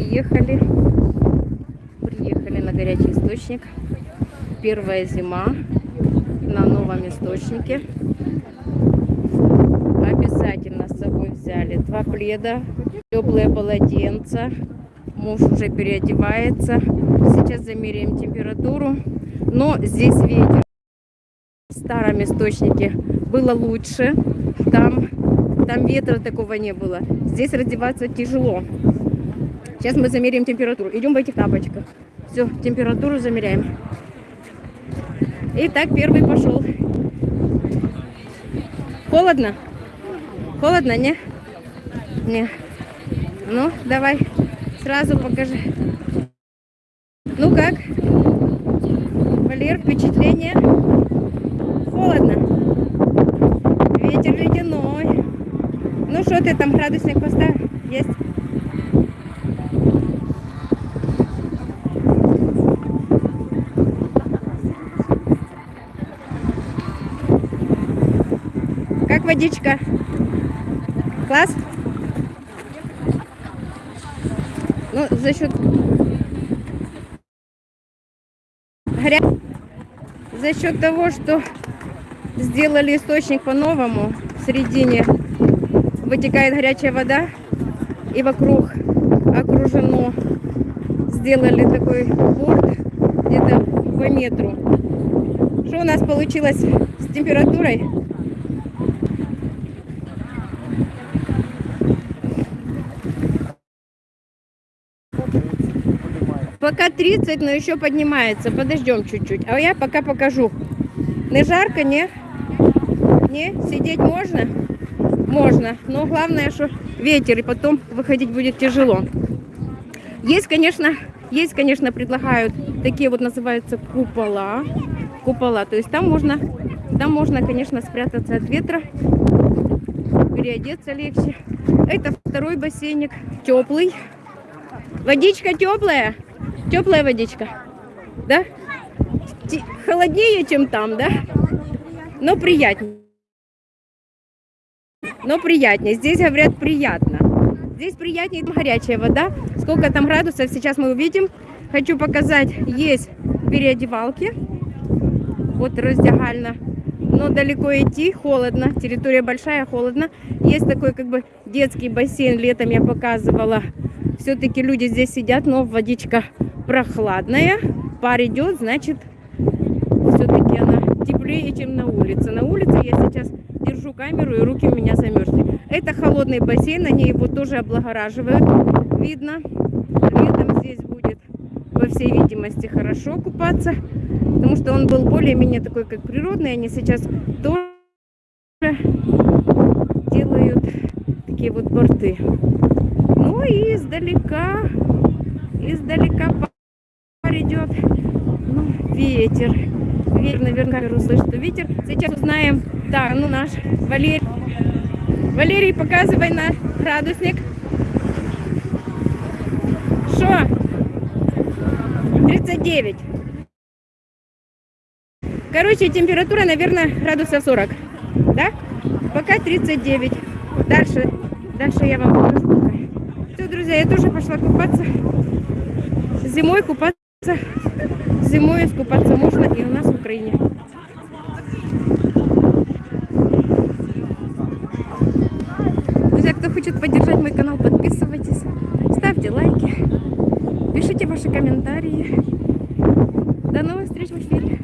Приехали. Приехали на горячий источник. Первая зима на новом источнике. Обязательно с собой взяли два пледа, теплые полотенца. Муж уже переодевается. Сейчас замеряем температуру. Но здесь ветер. В старом источнике было лучше. Там, там ветра такого не было. Здесь раздеваться тяжело. Сейчас мы замеряем температуру. Идем в этих тапочках. Все, температуру замеряем. Итак, первый пошел. Холодно? Холодно, не? Не. Ну, давай, сразу покажи. Ну как? Валер, впечатление? Холодно. Ветер ледяной. Ну что ты там градусник поставил? Есть? Как водичка? Класс? Ну, за счет горя... за счет того, что сделали источник по-новому, в середине вытекает горячая вода, и вокруг окружено, сделали такой борт где-то по метру. Что у нас получилось с температурой? Пока 30, но еще поднимается. Подождем чуть-чуть. А я пока покажу. Не жарко, не? Не? Сидеть можно? Можно. Но главное, что ветер, и потом выходить будет тяжело. Есть, конечно, есть, конечно, предлагают такие вот называются купола. Купола. То есть там можно, там можно, конечно, спрятаться от ветра, переодеться легче. Это второй бассейник, теплый. Водичка теплая. Теплая водичка. Да? Холоднее, чем там, да? Но приятнее. Но приятнее. Здесь говорят приятно. Здесь приятнее горячая вода. Сколько там градусов, сейчас мы увидим. Хочу показать, есть переодевалки. Вот раздягально. Но далеко идти, холодно. Территория большая, холодно. Есть такой как бы детский бассейн. Летом я показывала. Все-таки люди здесь сидят, но водичка прохладная. Пар идет, значит, все-таки она теплее, чем на улице. На улице я сейчас держу камеру, и руки у меня замерзли. Это холодный бассейн, они его тоже облагораживают. Видно, летом здесь будет, по всей видимости, хорошо купаться, потому что он был более-менее такой, как природный. Они сейчас тоже делают такие вот борты. Ну и издалека, издалека идет. Ну, ветер. Ветер, наверное, камеру слышит, ветер. Сейчас узнаем. Так, ну наш Валерий. Валерий, показывай на градусник. Что? 39. Короче, температура, наверное, градусов 40. Да? Пока 39. Дальше, дальше я вам покажу. Все, друзья, я тоже пошла купаться. Зимой купаться Зимой искупаться можно и у нас в Украине. Друзья, кто хочет поддержать мой канал, подписывайтесь, ставьте лайки, пишите ваши комментарии. До новых встреч в эфире.